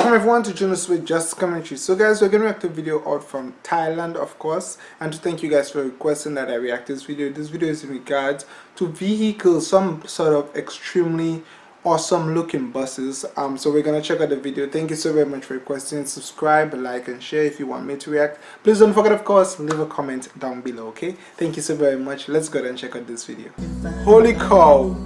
Welcome everyone to Jonas with Just Commentary. So guys, we're going to react to a video out from Thailand of course and to thank you guys for requesting that I react to this video. This video is in regards to vehicles, some sort of extremely awesome looking buses. Um, so we're going to check out the video. Thank you so very much for requesting. Subscribe, like and share if you want me to react. Please don't forget of course, leave a comment down below okay. Thank you so very much. Let's go ahead and check out this video. Holy cow!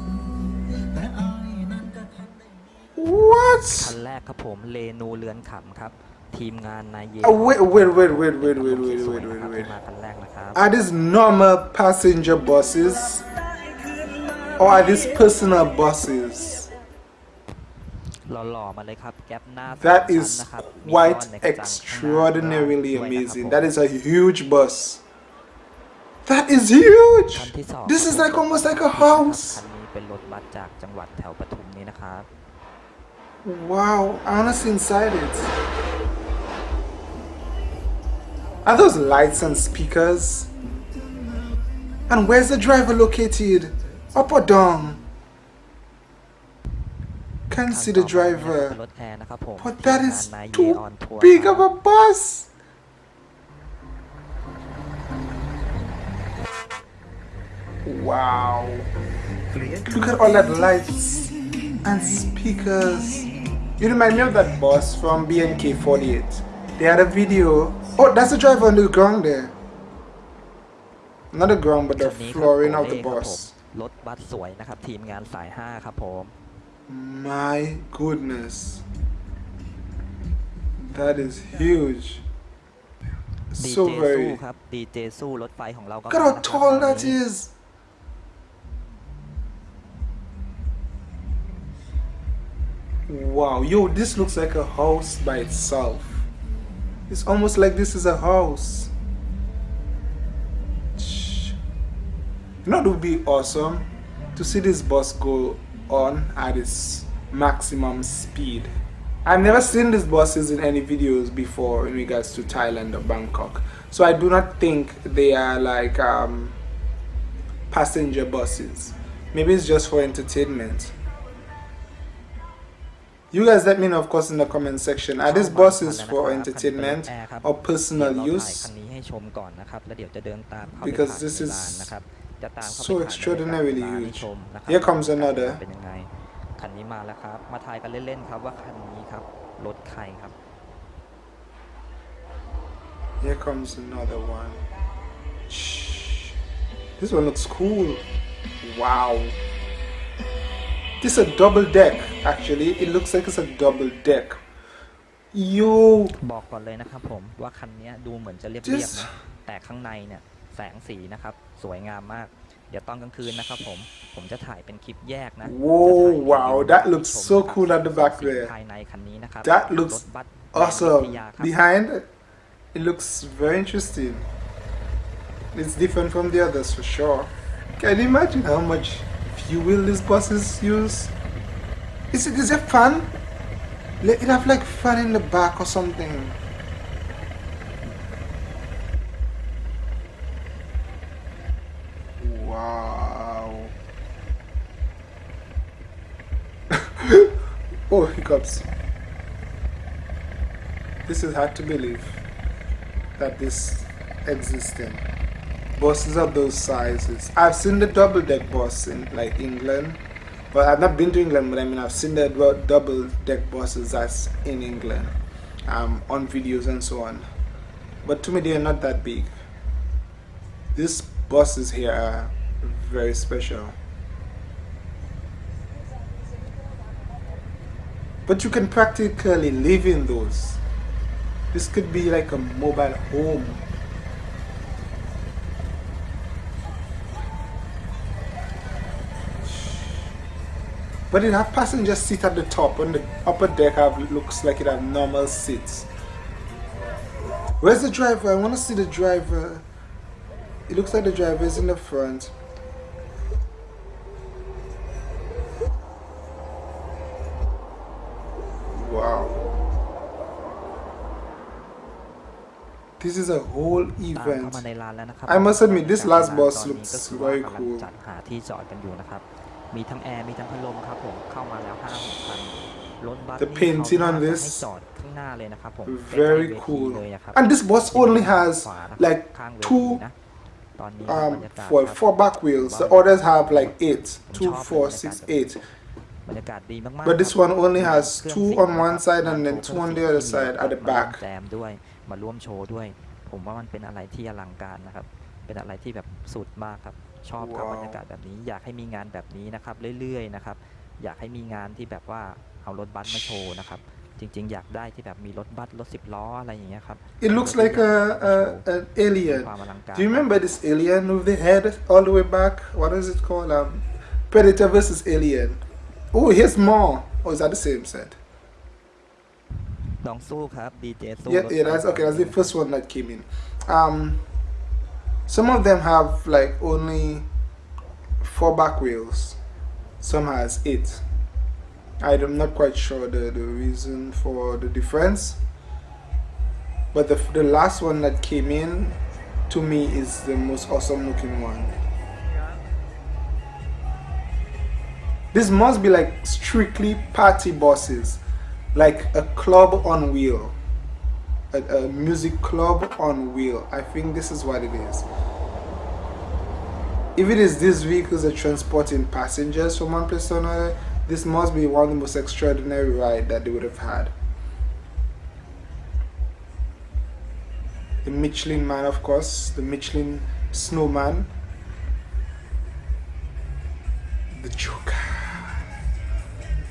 What? คันแรกครับผมเลนูเรือนขำครับ ทีมงานนายเย Oh, wait, wait, wait, wait, wait, wait, ส wait, วย wait, ๆนะครับ wait, wait. ที่มาคันแรกนะครับ Are these normal passenger buses? Or are these personal buses? หล่อๆมาเลยครับ แก๊ปหน้า That สามชั้น is นะครับมี quite ซ่อนในกระจังข้างหน้า extraordinarily ด้วยนะครับ amazing. ผม That is a huge bus. That is huge. คันที่สอง This ค is รับ like ผม almost like a คัน house. นี้เป็นรถบัสจากจังหวัดแถวปทุมนี้นะครับ Wow, Anna's inside it. Are those lights and speakers? And where's the driver located? Up or down? Can't see the driver. But that is too big of a bus! Wow. Look at all that lights and speakers. You remind me of that bus from BNK48. They had a video. Oh, that's the driver on the ground there. Not the ground, but the คันนี้ครับ flooring of โอ the เล่ครับผม bus. รถบัสสวยนะครับ ทีมงานสายห้าครับผม My goodness. That is huge. ดี So เจสู้ very. ครับดีเจสู้รถไฟของเราก็ Look at มา how นะครับ tall งาน that นี้ is. Wow, yo, this looks like a house by itself. It's almost like this is a house. You know, it would be awesome to see this bus go on at its maximum speed. I've never seen these buses in any videos before in regards to Thailand or Bangkok. So I do not think they are like um, passenger buses. Maybe it's just for entertainment. You guys let me know of course in the comment section. Are these buses for entertainment or personal เดี๋ยวเราถ่าย use? คันนี้ให้ชมก่อนนะครับ แล้วเดี๋ยวจะเดินตามเข้าไป Because ถ่าย this ใน is ร้านนะครับ จะตามเข้าไป so ถ่ายใน extraordinarily ร้านให้ huge. ชมนะครับ Here comes ว่า another. เป็นยังไง คันนี้มาแล้วครับ มาทายกันเล่นๆครับว่าคันนี้ครับ รถใครครับ Here comes another one. Shh. This one looks cool. Wow. This is a double deck, actually. It looks like it's a double deck. Yo, บอกก่อนเลยนะครับผมว่าคันนี้ดูเหมือนจะเรียบ Just- ๆนะ แต่ข้างในเนี่ยแสงสีนะครับ สวยงามมาก เดี๋ยวตอนกลางคืนนะครับผม ผมจะถ่ายเป็นคลิปแยกนะ Whoa, จะถ่าย wow, ให้ดู that looks ให้ชม so นะครับ cool at the back สี there. ภายในคันนี้นะครับ That ร looks ถบัส awesome. แดนวิทยาครับ Behind, it looks very interesting. It's different from the others for sure. Can you imagine how much fuel these buses use? Is it is it fun? It have like fun in the back or something. Wow. oh, hiccups. This is hard to believe that this existing. Buses of those sizes. I've seen the double deck bus in like England, but I've not been to England. But I mean, I've seen the double deck buses that's in England, um, on videos and so on. But to me, they are not that big. These buses here are very special. But you can practically live in those. This could be like a mobile home. But it have passenger seat at the top and the upper deck have looks like it have normal seats. Where's the driver? I want to see the driver. It looks like the driver is in the front. Wow. This is a whole event. I must admit, this last boss looks very cool. จัดหาที่จอดกันอยู่นะครับ มีทั้งแอร์ มีทั้งพัดลมครับผม เข้ามาแล้วห้าหกคัน รถบัส The นี่ painting เขา on น่าจะ this ให้จอดข้างหน้าเลยนะครับผม very เป็น cool เลยอะครับ and this bus only has ขวานะครับ like ข้างเวที two นะตอนนี้ um บรรยากาศ for ครับ four back wheels the others have like eight two four six eight บรรยากาศดีมากๆ But this ครับ one only has เครื่อง two เสียง on one นะครับ side and then โช two ว์ on เค the รื่ other องเสียง side at the มาร่วม back แจมด้วยมาร่วมโชว์ด้วย ผมว่ามันเป็นอะไรที่อลังการนะครับ เป็นอะไรที่แบบสุดมากครับ ชอบครับว้าวบรรยากาศแบบนี้ อยากให้มีงานแบบนี้นะครับเรื่อยๆนะครับ อยากให้มีงานที่แบบว่าเอารถบัสมาโชว์นะครับ จริงๆ อยากได้ที่แบบมีรถบัสรถสิบล้ออะไรอย่างเงี้ยครับ It looks like a, a an มี alien ความอลังการ Do you remember this alien with the head all the way back? What is it called? Um, Predator versus Alien. Oh, here's more. Oh, is that the same set? ลองสู้ครับดีเจสู้ Yeah, รถ yeah. ไฟ That's ฟ้า okay. That's the first one that came in. Um, some of them have like only four back wheels. Some has eight. I'm not quite sure the, the reason for the difference. But the, the last one that came in to me is the most awesome looking one. This must be like strictly party buses, like a club on wheel, a, a music club on wheel. I think this is what it is. If it is these vehicles are transporting passengers from one place to another, this must be one of the most extraordinary ride that they would have had. The Michelin Man, of course, the Michelin Snowman, the Joker.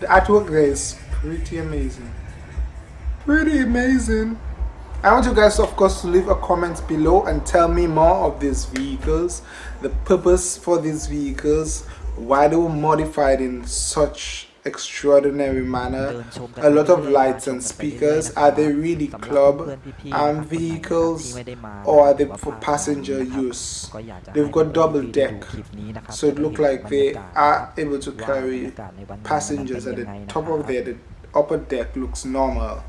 The artwork there is pretty amazing. Pretty amazing. I want you guys of course to leave a comment below and tell me more of these vehicles, the purpose for these vehicles, why they were modified in such extraordinary manner. A lot of lights and speakers. Are they really club and vehicles or are they for passenger use? They've got double deck so it looks like they are able to carry passengers at the top of their the upper deck looks normal.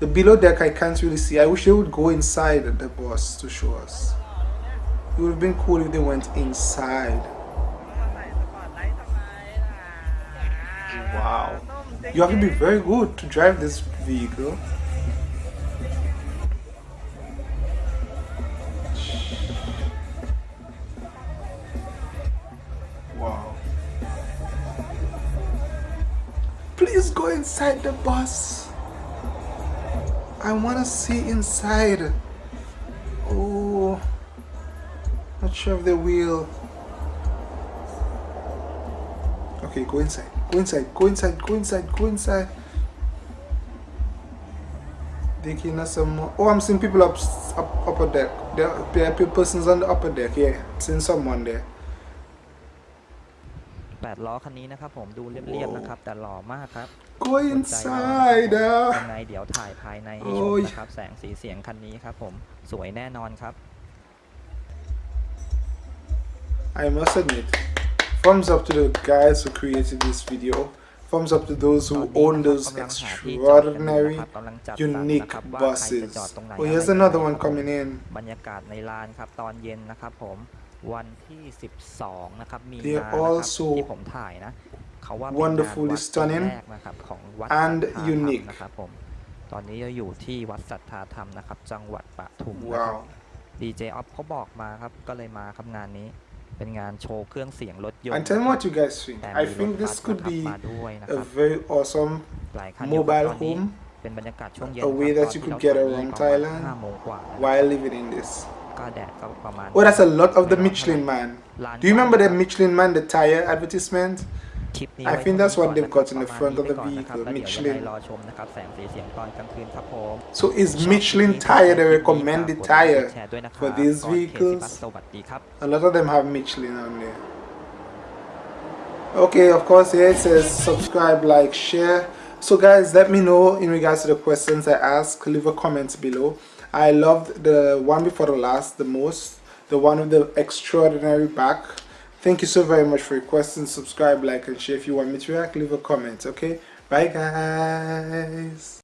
The below deck I can't really see. I wish they would go inside the bus to show us. It would have been cool if they went inside. Wow. You have to be very good to drive this vehicle. Wow. Please go inside the bus. I want to see inside. Oh, not sure if they will. Okay, go inside. Go inside. Go inside. Go inside. Go inside. Thinking of some more. Oh, I'm seeing people up, up upper deck. There, there are people, persons on the upper deck. Yeah, seeing someone there. แปดล้อคันนี้นะครับผมดูเรียบๆนะครับ แต่หล่อมากครับ Go สนใจลอง inside. นะครับผม uh. ยังไงเดี๋ยวถ่ายภายในให้ชโอ้มยนะครับ แสงสีเสียงคันนี้ครับผมสวยแน่นอนครับ I must admit, thumbs up to the guys who created this video. Thumbs up to those ตอน who นี้ own นะครับ those กำลังหาที่จอดกันอยู่ extraordinary, นะครับกำลังจัดสรร unique นะครับว่าใครจะ buses. จอดตรงไหน Oh, here's อะไรยังไง another one ครับผม coming in. บรรยากาศในลานครับตอนเย็นนะครับผม วันที่ 12 นะครับ มี They นา are นะครับ also ที่ผมถ่ายนะ เขาว่าเป็นงาน wonderfully วัดปี stunning แรกนะครับของวัด and สัทธาธรรม unique นะครับผม ตอนนี้เราอยู่ที่วัดสัทธาธรรมนะครับ จังหวัดปทุมนะครับ Wow. ดีเจออฟเขาบอกมาครับ ก็เลยมาครับงานนี้ เป็นงานโชว์เครื่องเสียงรถยนต์ And tell me นะ what you guys think. แต่ I มีร think ถบั this ส could นะครับ be มาด้วยนะค a รับ very awesome หลายคันอยู่ครับ mobile ตอนนี้ home เป็นบรรยากาศช่วงเย็น a way ครับ that ตอน you ที่ could เรา get ถ่ายนี่ around ประมาณ Thailand 5โมงกว่านะครับ while living in this. Oh, that's a lot of the Michelin man. Do you remember the Michelin man, the tire advertisement? I think that's what they've got in the front of the vehicle, Michelin. So is Michelin tire the recommended tire for these vehicles? A lot of them have Michelin on there. Okay, of course, here it says subscribe, like, share. So guys, let me know in regards to the questions I ask. Leave a comment below. I loved the one before the last the most, the one with the extraordinary back. Thank you so very much for your questions. Subscribe, like, and share. If you want me to react, leave a comment. Okay, bye, guys.